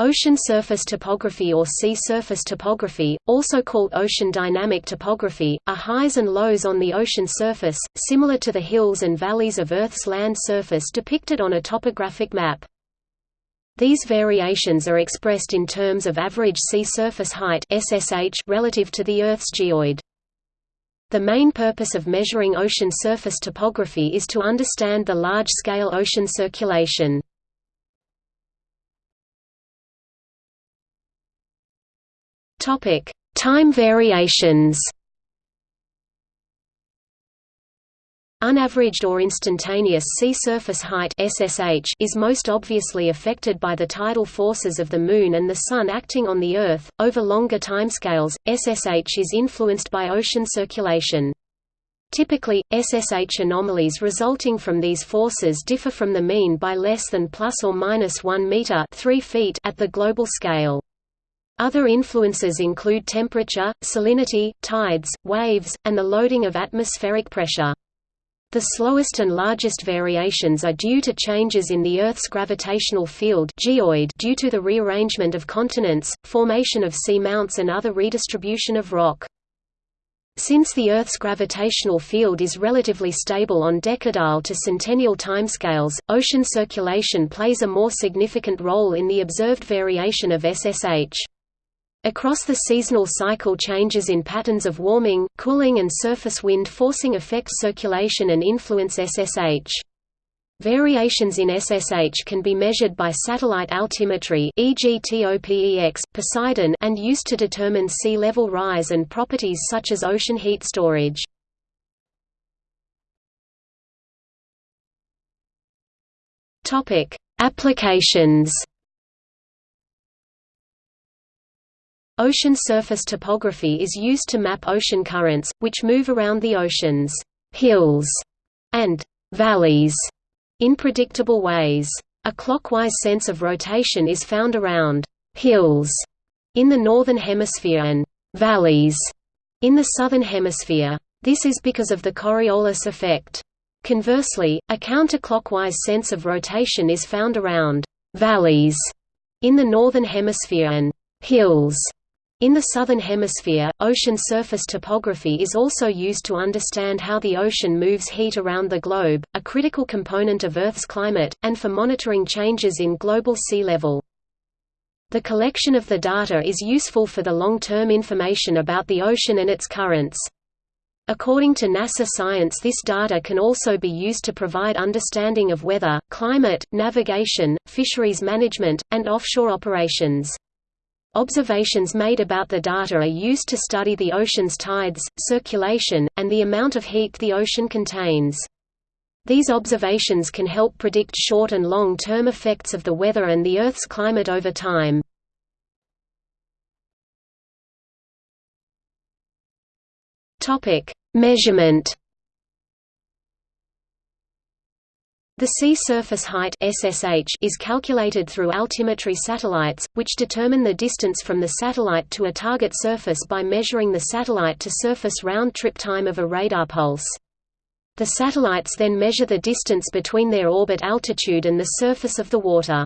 Ocean surface topography or sea surface topography, also called ocean dynamic topography, are highs and lows on the ocean surface, similar to the hills and valleys of Earth's land surface depicted on a topographic map. These variations are expressed in terms of average sea surface height SSH relative to the Earth's geoid. The main purpose of measuring ocean surface topography is to understand the large-scale ocean circulation. Topic: Time variations. Unaveraged or instantaneous sea surface height (SSH) is most obviously affected by the tidal forces of the Moon and the Sun acting on the Earth. Over longer timescales, SSH is influenced by ocean circulation. Typically, SSH anomalies resulting from these forces differ from the mean by less than plus or minus 1 meter (3 feet) at the global scale. Other influences include temperature, salinity, tides, waves, and the loading of atmospheric pressure. The slowest and largest variations are due to changes in the Earth's gravitational field geoid due to the rearrangement of continents, formation of seamounts and other redistribution of rock. Since the Earth's gravitational field is relatively stable on decadal to centennial timescales, ocean circulation plays a more significant role in the observed variation of SSH. Across the seasonal cycle changes in patterns of warming, cooling and surface wind forcing affect circulation and influence SSH. Variations in SSH can be measured by satellite altimetry e.g. TOPEX, Poseidon and used to determine sea level rise and properties such as ocean heat storage. Applications Ocean surface topography is used to map ocean currents, which move around the ocean's hills and valleys in predictable ways. A clockwise sense of rotation is found around hills in the northern hemisphere and valleys in the southern hemisphere. This is because of the Coriolis effect. Conversely, a counterclockwise sense of rotation is found around valleys in the northern hemisphere and hills in the Southern Hemisphere, ocean surface topography is also used to understand how the ocean moves heat around the globe, a critical component of Earth's climate, and for monitoring changes in global sea level. The collection of the data is useful for the long-term information about the ocean and its currents. According to NASA science this data can also be used to provide understanding of weather, climate, navigation, fisheries management, and offshore operations. Observations made about the data are used to study the ocean's tides, circulation, and the amount of heat the ocean contains. These observations can help predict short and long-term effects of the weather and the Earth's climate over time. Measurement The sea surface height SSH is calculated through altimetry satellites, which determine the distance from the satellite to a target surface by measuring the satellite-to-surface round-trip time of a radar pulse. The satellites then measure the distance between their orbit altitude and the surface of the water.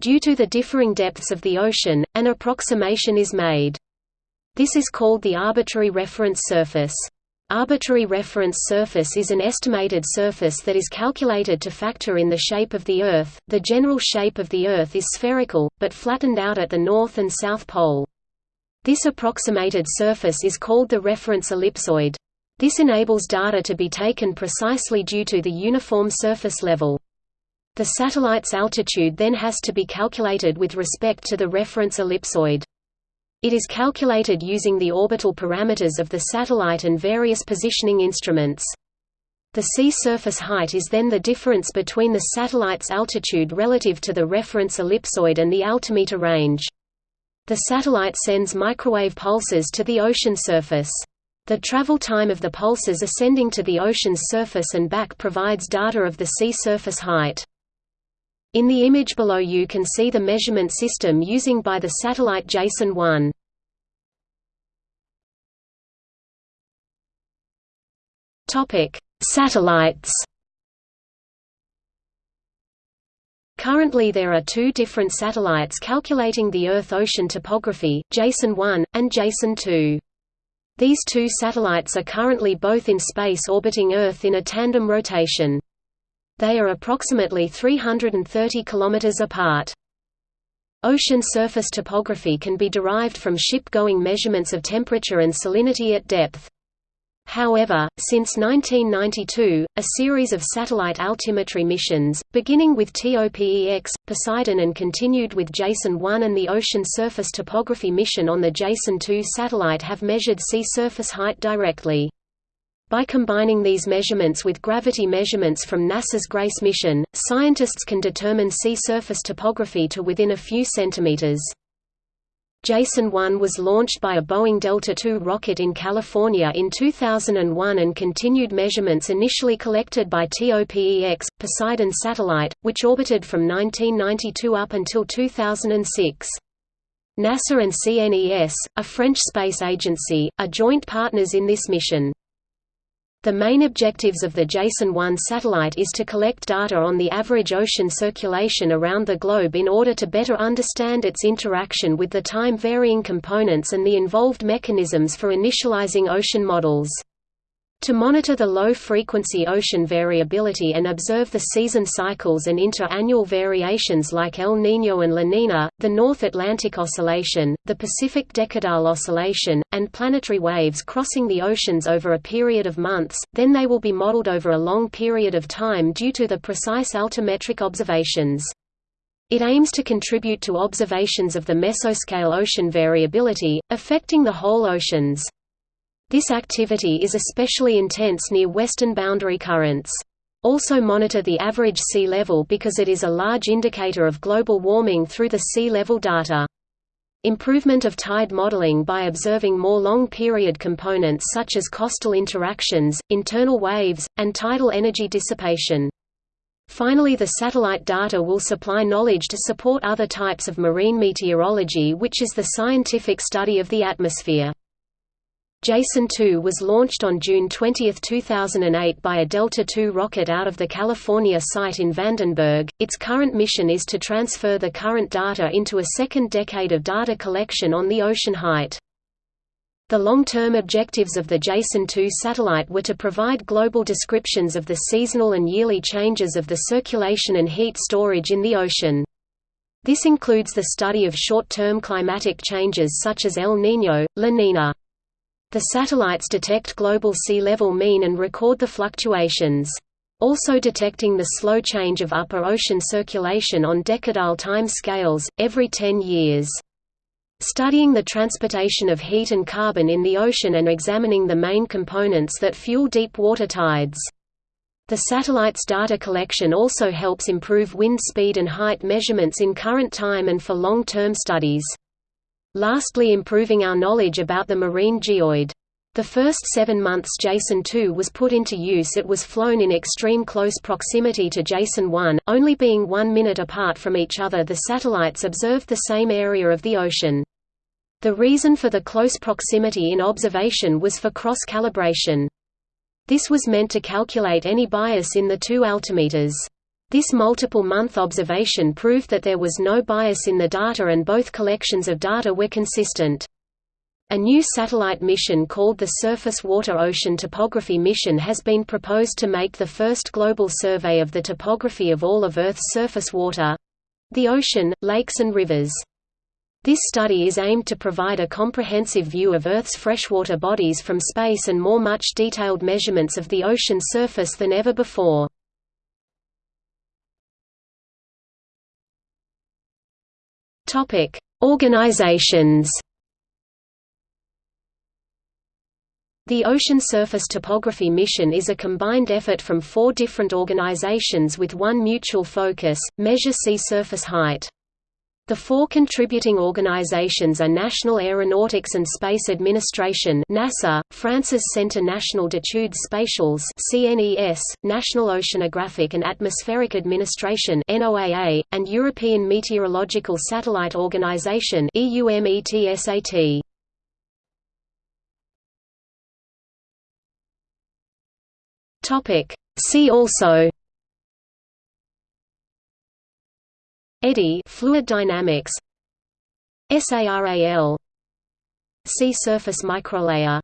Due to the differing depths of the ocean, an approximation is made. This is called the arbitrary reference surface. Arbitrary reference surface is an estimated surface that is calculated to factor in the shape of the Earth. The general shape of the Earth is spherical, but flattened out at the north and south pole. This approximated surface is called the reference ellipsoid. This enables data to be taken precisely due to the uniform surface level. The satellite's altitude then has to be calculated with respect to the reference ellipsoid. It is calculated using the orbital parameters of the satellite and various positioning instruments. The sea surface height is then the difference between the satellite's altitude relative to the reference ellipsoid and the altimeter range. The satellite sends microwave pulses to the ocean surface. The travel time of the pulses ascending to the ocean's surface and back provides data of the sea surface height. In the image below you can see the measurement system using by the satellite JASON 1. Topic: Satellites. Currently there are two different satellites calculating the Earth-ocean topography, JASON-1, and JASON-2. These two satellites are currently both in space orbiting Earth in a tandem rotation. They are approximately 330 km apart. Ocean surface topography can be derived from ship-going measurements of temperature and salinity at depth. However, since 1992, a series of satellite altimetry missions, beginning with TOPEX, Poseidon and continued with JASON-1 and the Ocean Surface Topography mission on the JASON-2 satellite have measured sea surface height directly. By combining these measurements with gravity measurements from NASA's GRACE mission, scientists can determine sea surface topography to within a few centimeters. JASON-1 was launched by a Boeing Delta II rocket in California in 2001 and continued measurements initially collected by TOPEX, Poseidon satellite, which orbited from 1992 up until 2006. NASA and CNES, a French space agency, are joint partners in this mission. The main objectives of the JASON-1 satellite is to collect data on the average ocean circulation around the globe in order to better understand its interaction with the time-varying components and the involved mechanisms for initializing ocean models. To monitor the low-frequency ocean variability and observe the season cycles and inter-annual variations like El Niño and La Niña, the North Atlantic Oscillation, the Pacific Decadal Oscillation, and planetary waves crossing the oceans over a period of months, then they will be modeled over a long period of time due to the precise altimetric observations. It aims to contribute to observations of the mesoscale ocean variability, affecting the whole oceans. This activity is especially intense near western boundary currents. Also monitor the average sea level because it is a large indicator of global warming through the sea level data. Improvement of tide modeling by observing more long-period components such as coastal interactions, internal waves, and tidal energy dissipation. Finally the satellite data will supply knowledge to support other types of marine meteorology which is the scientific study of the atmosphere. JASON-2 was launched on June 20, 2008 by a Delta II rocket out of the California site in Vandenberg. Its current mission is to transfer the current data into a second decade of data collection on the ocean height. The long-term objectives of the JASON-2 satellite were to provide global descriptions of the seasonal and yearly changes of the circulation and heat storage in the ocean. This includes the study of short-term climatic changes such as El Niño, La Niña. The satellites detect global sea level mean and record the fluctuations. Also detecting the slow change of upper ocean circulation on decadal time scales, every 10 years. Studying the transportation of heat and carbon in the ocean and examining the main components that fuel deep water tides. The satellite's data collection also helps improve wind speed and height measurements in current time and for long-term studies. Lastly improving our knowledge about the marine geoid. The first seven months JASON-2 was put into use it was flown in extreme close proximity to JASON-1, only being one minute apart from each other the satellites observed the same area of the ocean. The reason for the close proximity in observation was for cross-calibration. This was meant to calculate any bias in the two altimeters. This multiple-month observation proved that there was no bias in the data and both collections of data were consistent. A new satellite mission called the Surface Water Ocean Topography Mission has been proposed to make the first global survey of the topography of all of Earth's surface water—the ocean, lakes and rivers. This study is aimed to provide a comprehensive view of Earth's freshwater bodies from space and more much detailed measurements of the ocean surface than ever before. Topic: Organizations. The Ocean Surface Topography Mission is a combined effort from four different organizations with one mutual focus, measure sea surface height. The four contributing organizations are National Aeronautics and Space Administration (NASA), France's Centre National d'études spatiales (CNES), National Oceanographic and Atmospheric Administration (NOAA), and European Meteorological Satellite Organization (EUMETSAT). Topic: See also Eddy fluid dynamics. SARAL Sea surface microlayer.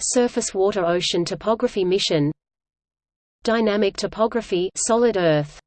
Surface water ocean topography mission. Dynamic topography solid earth